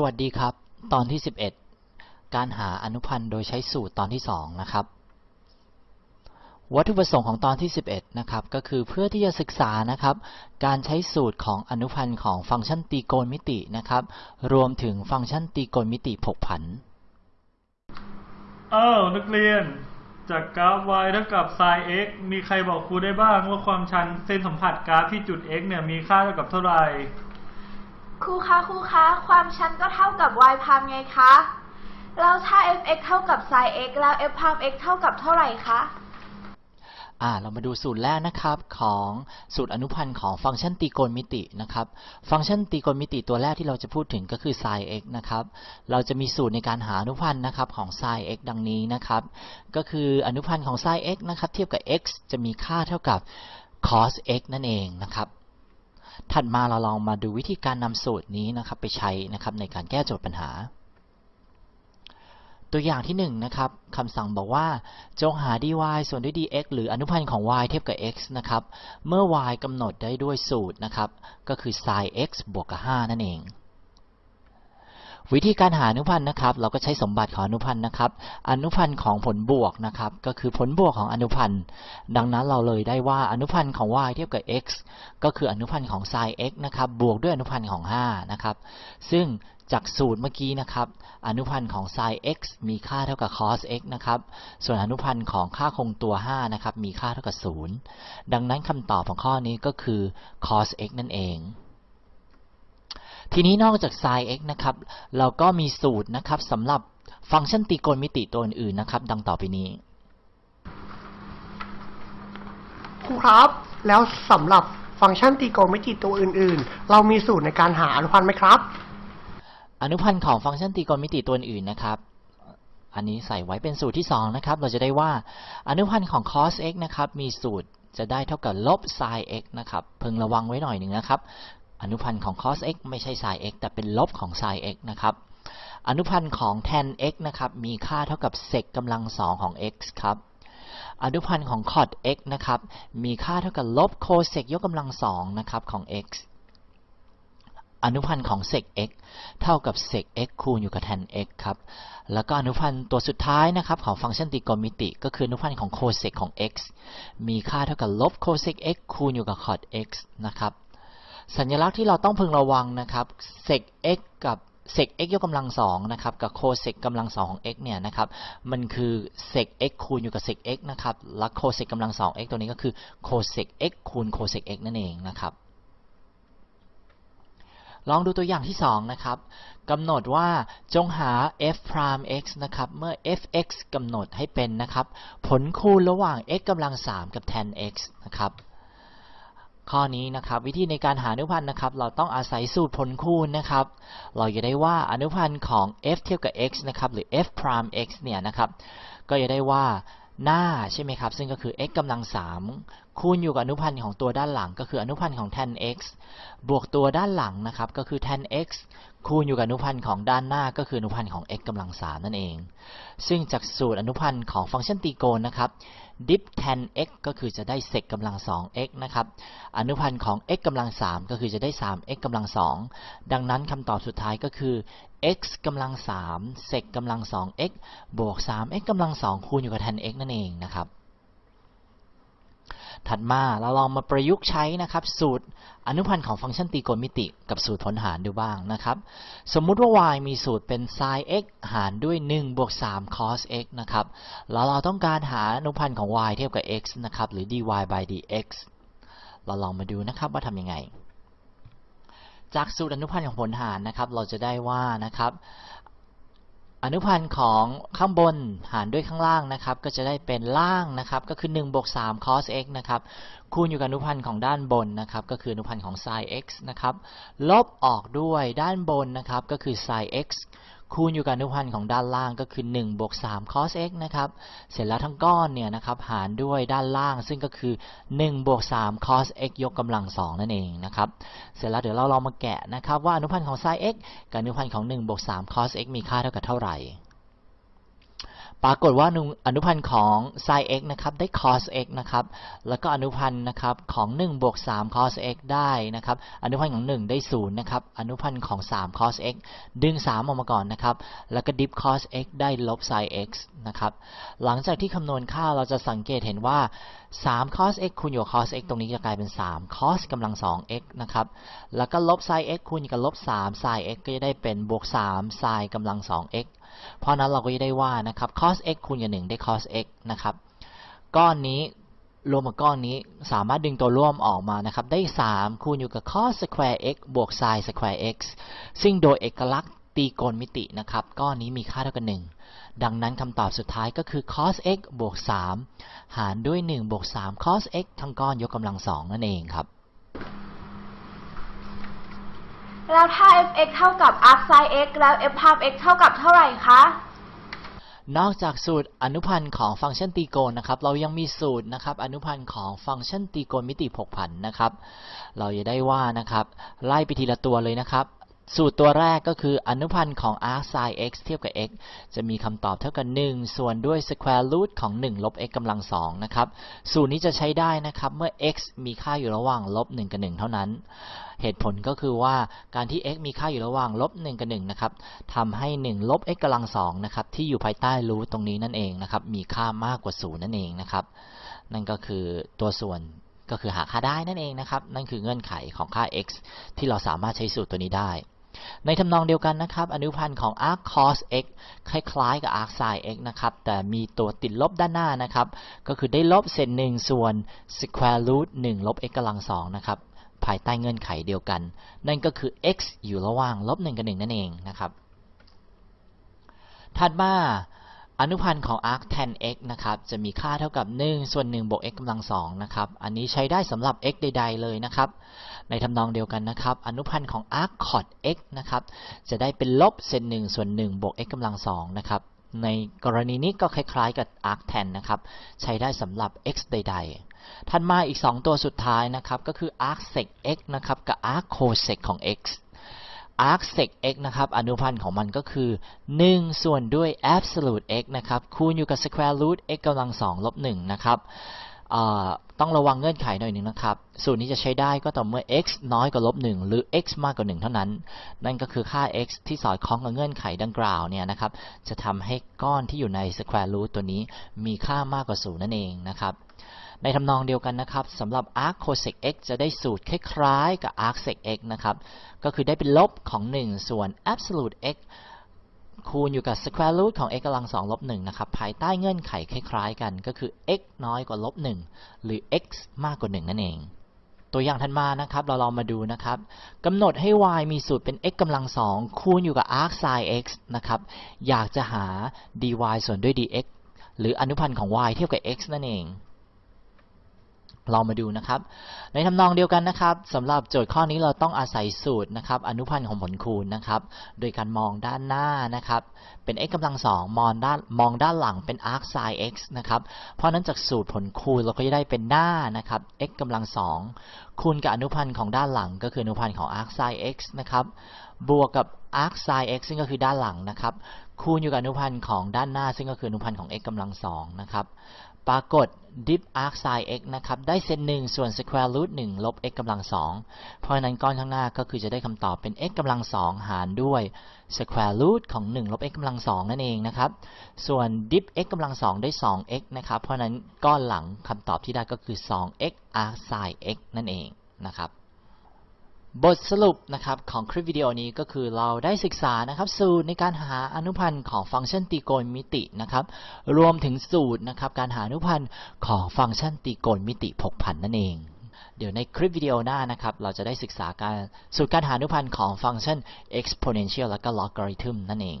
สวัสดีครับ ตอนที่ 11 การหาอนุพันธ์โดยใช้สูตรตอนที่ 2 นะครับ วัตถุประสงค์ของตอนที่ 11 นะครับ ก็คือเพื่อที่จะศึกษานะครับ การใช้สูตรของอนุพันธ์ของฟังก์ชันตรีโกณมิตินะครับ รวมถึงฟังก์ชันตรีโกณมิติผกผันอ้าวนักเรียน จากกราฟ y เท่ากับ sin x มีใครบอกครูได้บ้างว่าความชันเส้นสัมผัสกราฟที่จุด x เนี่ยมีค่าเท่ากับเท่าไหร่ ครูคะครูคะ ความชันก็เท่ากับ y พามไงคะ แล้วถ้า f(x) เท่ากับ sin x แล้ว f พาม x เท่ากับเท่าไหร่คะ อ่าเรามาดูสูตรแรกนะครับของสูตรอนุพันธ์ของฟังก์ชันตรีโกณมิตินะครับ ฟังก์ชันตรีโกณมิติตัวแรกที่เราจะพูดถึงก็คือ sin x นะครับ เราจะมีสูตรในการหาอนุพันธ์นะครับของ sin x ดังนี้นะครับ ก็คืออนุพันธ์ของ sin x นะครับเทียบกับ x จะมีค่าเท่ากับ cos x นั่นเองนะครับ ถัดมาเราลองมาดูวิธีการนำสูตรนี้นะครับไปใช้นะครับในการแก้โจทย์ปัญหา ตัวอย่างที่1นงนะครับคำสั่งบอกว่าจงหา dy ส่วนด้วย dx หรืออนุพันธ์ของ y เทียบกับ x นะครับ เมื่อ y กำหนดได้ด้วยสูตรนะครับ ก็คือ sin x บวกกับ 5 นั่นเอง วิธีการหาอนุพันธ์นะครับ เราก็ใช้สมบัติของอนุพันธ์นะครับ อนุพันธ์ของผลบวกนะครับ ก็คือผลบวกของอนุพันธ์ ดังนั้นเราเลยได้ว่าอนุพันธ์ของ y เทียบกับ x ก็คืออนุพันธ์ของ sin x นะครับ บวกด้วยอนุพันธ์ของ 5 นะครับ ซึ่งจากสูตรเมื่อกี้นะครับ อนุพันธ์ของ sin x มีค่าเท่ากับ cos x นะครับ ส่วนอนุพันธ์ของค่าคงตัว 5 นะครับ มีค่าเท่ากับ 0 ดังนั้นคำตอบของข้อนี้ก็คือ cos x นั่นเอง ทีนี้นอกจาก sin x นะครับ เราก็มีสูตรนะครับสำหรับฟังก์ชันตรีโกณมิติตัวอื่นๆนะครับ ดังต่อไปนี้ ครูครับ แล้วสำหรับฟังก์ชันตรีโกณมิติตัวอื่นๆ เรามีสูตรในการหาอนุพันธ์ไหมครับ อนุพันธ์ของฟังก์ชันตรีโกณมิติตัวอื่นๆนะครับ อันนี้ใส่ไว้เป็นสูตรที่2นะครับ เราจะได้ว่าอนุพันธ์ของ cos x นะครับ มีสูตรจะได้เท่ากับลบ sin x นะครับ พึงระวังไว้หน่อยหนึ่งนะครับ อนุพันธ์ของ cos x ไม่ใช่ sin x แต่เป็นลบของ sin x นะครับ อนุพันธ์ของ tan x นะครับ มีค่าเท่ากับ sec กำลังสองของ x ครับ อนุพันธ์ของ cot x นะครับ มีค่าเท่ากับลบ cosec ยกกำลังสองนะครับของ x อนุพันธ์ของ sec x เท่ากับ sec x คูณอยู่กับ tan x ครับ แล้วก็อนุพันธ์ตัวสุดท้ายนะครับของฟังก์ชันตรีโกณมิติ ก็คืออนุพันธ์ของ cosec ของ x มีค่าเท่ากับลบ cosec x คูณอยู่กับ cot x นะครับ สัญลักษณ์ที่เราต้องพึงระวังนะครับ sec x กับ sec x ยกกำลังสองนะครับกับ cosec กำลังสองของ x เนี่ยนะครับมันคือ sec x คูณอยู่กับ sec x นะครับและ cosec กำลังสอง x ตัวนี้ก็คือ cosec x คูณ cosec x นั่นเองนะครับลองดูตัวอย่างที่ 2 นะครับกำหนดว่าจงหา f prime x นะครับเมื่อ f(x) กำหนดให้เป็นนะครับผลคูณระหว่าง x กำลัง 3 กับ tan x นะครับ ข้อนี้นะครับวิธีในการหาอนุพันธ์นะครับ เราต้องอาศัยสูตรผลคูณนะครับ เราจะได้ว่าอนุพันธ์ของ f เทียบกับ x นะครับหรือ f prime x เนี่ยนะครับ ก็จะได้ว่าหน้าใช่ไหมครับ ซึ่งก็คือ x กำลัง 3 คูณอยู่กับอนุพันธ์ของตัวด้านหลัง ก็คืออนุพันธ์ของ tan x บวกตัวด้านหลังนะครับก็คือ tan x คูณอยู่กับอนุพันธ์ของด้านหน้าก็คืออนุพันธ์ของ x กำลัง3นั่นเอง ซึ่งจากสูตรอนุพันธ์ของฟังก์ชันตรีโกณนะครับ dip tan x ก็คือจะได้ sec กำลัง 2x นะครับ อนุพันธ์ของ x กำลัง3ก็คือจะได้ 3x กำลัง2ดังนั้นคำตอบสุดท้ายก็คือ x กำลัง3 sec กำลัง 2x บวก 3x กำลัง2คูณอยู่กับ tan x นั่นเองนะครับ ถัดมาเราลองมาประยุกต์ใช้นะครับ สูตรอนุพันธ์ของฟังก์ชันตรีโกณมิติ กับสูตรผลหารดูบ้างนะครับ สมมุติว่า y มีสูตรเป็น sin x หารด้วย 1 บวก 3 cos x นะครับ แล้วเราต้องการหาอนุพันธ์ของ y เทียบกับ x นะครับ หรือ dy by dx เราลองมาดูนะครับว่าทำยังไง จากสูตรอนุพันธ์ของผลหารนะครับ เราจะได้ว่านะครับ อนุพันธ์ของข้างบนหารด้วยข้างล่างนะครับ ก็จะได้เป็นล่างนะครับ ก็คือ1บวก3 cos x นะครับ คูณอยู่กับอนุพันธ์ของด้านบนนะครับ ก็คืออนุพันธ์ของ sin x นะครับ ลบออกด้วยด้านบนนะครับ ก็คือ sin x คูณอยู่กับอนุพันธ์ของด้านล่างก็คือ1บวก3 cos x นะครับ เสร็จแล้วทั้งก้อนเนี่ยนะครับหารด้วยด้านล่างซึ่งก็คือ1บวก3 cos x ยกกำลัง 2 นั่นเองนะครับ เสร็จแล้วเดี๋ยวเราลองมาแกะนะครับว่าอนุพันธ์ของ sin x กับอนุพันธ์ของ1บวก3 cos x มีค่าเท่ากับเท่าไหร่ ปรากฏว่าอนุพันธ์ของ sin x นะครับได้ cos x นะครับ แล้วก็อนุพันธ์นะครับของ1บวก3 cos x ได้นะครับ อนุพันธ์ของ 1 ได้0นะครับ อนุพันธ์ของ 3 cos x ดึง 3 ออกมาก่อนนะครับ แล้วก็ dip cos x ได้ลบ sin x นะครับ หลังจากที่คำนวณค่าเราจะสังเกตเห็นว่า 3 cos x คูณอยู่ cos x ตรงนี้จะกลายเป็น 3 cos กำลัง 2 x นะครับ แล้วก็ลบ sin x คูณกับลบ 3 sin x ก็จะได้เป็นบวก 3 sin กำลัง 2 x เพราะนั้นเราก็จะได้ว่านะครับ cos x คูณกับ1ได้ cos x นะครับ ก้อนนี้รวมกับก้อนนี้สามารถดึงตัวร่วมออกมานะครับ ได้ 3 คูณอยู่กับ cos square x บวก sin square x ซึ่งโดยเอกลักษณ์ตรีโกณมิตินะครับ ก้อนนี้มีค่าเท่ากัน1ดังนั้นคำตอบสุดท้ายก็คือ cos x บวก 3 หารด้วย 1 บวก 3 cos x ทั้งก้อนยกกำลัง 2 นั่นเองครับ แล้วถ้า f(x) เท่ากับ arc sin x แล้ว f พาพ x เท่ากับเท่าไหร่คะ นอกจากสูตรอนุพันธ์ของฟังก์ชันตรีโกณนะครับ เรายังมีสูตรนะครับอนุพันธ์ของฟังก์ชันตรีโกณมิติผกผันนะครับ เราจะได้ว่านะครับ ไล่ไปทีละตัวเลยนะครับ สูตรตัวแรกก็คืออนุพันธ์ของ arc sin x เทียบกับ x จะมีคำตอบเท่ากับ 1 ส่วนด้วย square root ของ 1 ลบ x กำลัง2นะครับ สูตรนี้จะใช้ได้นะครับ เมื่อ x มีค่าอยู่ระหว่างลบ 1 กับ 1 เท่านั้น เหตุผลก็คือว่าการที่ x มีค่าอยู่ระหว่างลบ 1 กับ 1 นะครับทำให้ 1 ลบ x กำลัง2นะครับ ที่อยู่ภายใต้รูทตรงนี้นั่นเองนะครับ มีค่ามากกว่า 0 นั่นเองนะครับ นั่นก็คือตัวส่วนก็คือหาค่าได้นั่นเองนะครับ นั่นคือเงื่อนไขของค่า x ที่เราสามารถใช้สูตรตัวนี้ได้ ในทำนองเดียวกันนะครับ อนุพันธ์ของ arc cos x คล้ายๆ กับ arc sin x นะครับ แต่มีตัวติดลบด้านหน้านะครับ ก็คือได้ลบเศษหนึ่งส่วน square root 1 ลบ x กำลังสองนะครับ ภายใต้เงื่อนไขเดียวกัน นั่นก็คือ x อยู่ระหว่างลบ1กับ 1 นั่นเองนะครับ ถัดมา อนุพันธ์ของ arc tan x นะครับ จะมีค่าเท่ากับ 1 ส่วน 1 บวก x กำลัง 2 นะครับ อันนี้ใช้ได้สำหรับ x ใด ๆ เลยนะครับ ในทำนองเดียวกันนะครับ อนุพันธ์ของ arc cot x นะครับ จะได้เป็นลบเศษ1ส่วน 1 บวก x กำลัง 2 นะครับ ในกรณีนี้ก็คล้ายๆ กับ arc tan นะครับ ใช้ได้สำหรับ x ใด ๆ ถัดมาอีก 2 ตัวสุดท้ายนะครับ ก็คือ arc sec x นะครับ กับ arc cosec ของ x arc sec x นะครับ อนุพันธ์ของมันก็คือ 1 ส่วนด้วย absolute x นะครับ คูณอยู่กับ square root x กำลัง 2 ลบ 1 นะครับต้องระวังเงื่อนไขหน่อยหนึ่งนะครับ สูตรนี้จะใช้ได้ก็ต่อเมื่อ x น้อยกว่าลบ1หรือ x มากกว่า 1 เท่านั้น นั่นก็คือค่า x ที่สอดคล้องกับเงื่อนไขดังกล่าวเนี่ยนะครับ จะทำให้ก้อนที่อยู่ใน square root ตัวนี้มีค่ามากกว่า 0 นั่นเองนะครับ ในทำนองเดียวกันนะครับสำหรับ arc cosec x จะได้สูตรคล้ายๆกับ arc sec x นะครับ ก็คือได้เป็นลบของ 1 ส่วน absolute x คูณอยู่กับ square root ของ x กำลัง2ลบ1นะครับ ภายใต้เงื่อนไขคล้ายๆกัน ก็คือ x น้อยกว่าลบ1หรือ x มากกว่า 1 นั่นเอง ตัวอย่างถัดมานะครับ เราลองมาดูนะครับกำหนดให้ y มีสูตรเป็น x กำลัง2คูณอยู่กับ arc sin x นะครับ อยากจะหา dy ส่วนด้วย dx หรืออนุพันธ์ของ y เทียบกับ x นั่นเอง เรามาดูนะครับ ในทำนองเดียวกันนะครับสำหรับโจทย์ข้อนี้เราต้องอาศัยสูตรนะครับอนุพันธ์ของผลคูณนะครับ โดยการมองด้านหน้านะครับ เป็น x กำลังสองมองด้านมองด้านหลังเป็น arc sin x นะครับ เพราะนั้นจากสูตรผลคูณเราก็จะได้เป็นหน้านะครับ x กำลังสองคูณกับอนุพันธ์ของด้านหลัง ก็คืออนุพันธ์ของ arc sin x นะครับบวกกับ arc sin x ซึ่งก็คือด้านหลังนะครับคูณอยู่กับอนุพันธ์ของด้านหน้า ซึ่งก็คืออนุพันธ์ของ x กำลังสองนะครับ ปรากฏ dip arc sin x นะครับ ได้เซนหนึ่งส่วน square root 1 ลบ x กำลังสองเพราะฉะนั้นก้อนข้างหน้าก็คือจะได้คำตอบเป็น x กำลังสองหารด้วย square root ของ 1 ลบ x กำลังสองนั่นเองนะครับ ส่วน dip x กำลังสองได้ 2x นะครับ เพราะฉะนั้นก้อนหลังคำตอบที่ได้ก็คือ 2x arc sin x นั่นเองนะครับ บทสรุปนะครับของคลิปวิดีโอนี้ก็คือเราได้ศึกษานะครับสูตรในการหาอนุพันธ์ของฟังก์ชันตรีโกณมิตินะครับรวมถึงสูตรนะครับการหาอนุพันธ์ของฟังก์ชันตรีโกณมิติผกผันนั่นเอง เดี๋ยวในคลิปวิดีโอหน้านะครับเราจะได้ศึกษาการสูตรการหาอนุพันธ์ของฟังก์ชัน exponential และก็ logarithm นั่นเอง